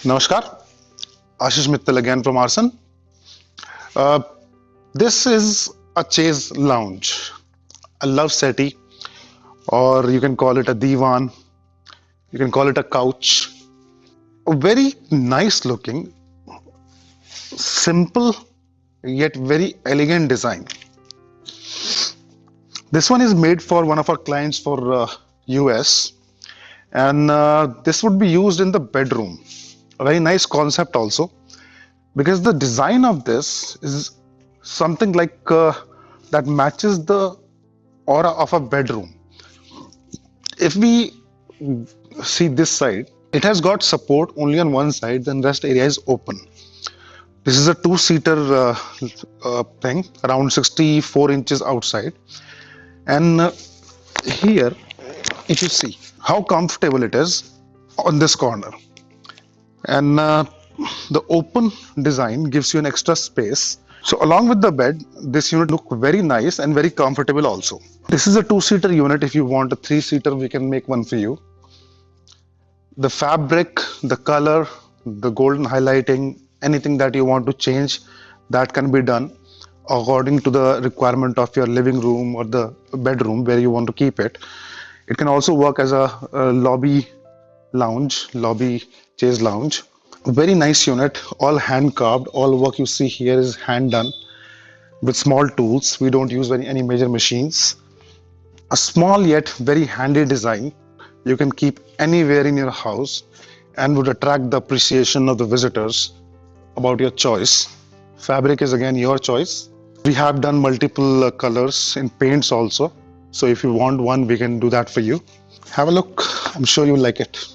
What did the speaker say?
Namaskar, Ashish Mittal again from Arson. Uh, this is a chaise lounge, a love settee, or you can call it a divan, you can call it a couch. A very nice looking, simple yet very elegant design. This one is made for one of our clients for uh, US and uh, this would be used in the bedroom a very nice concept also. Because the design of this is something like uh, that matches the aura of a bedroom. If we see this side it has got support only on one side then rest area is open. This is a two-seater uh, uh, thing around 64 inches outside. And uh, here if you see how comfortable it is on this corner and uh, the open design gives you an extra space. So along with the bed this unit look very nice and very comfortable also. This is a two-seater unit. If you want a three-seater we can make one for you. The fabric the color the golden highlighting anything that you want to change that can be done according to the requirement of your living room or the bedroom where you want to keep it. It can also work as a, a lobby lounge lobby chaise lounge. Very nice unit all hand carved all work you see here is hand done with small tools. We don't use any, any major machines. A small yet very handy design you can keep anywhere in your house and would attract the appreciation of the visitors about your choice. Fabric is again your choice. We have done multiple uh, colors in paints also. So if you want one we can do that for you. Have a look. I'm sure you'll like it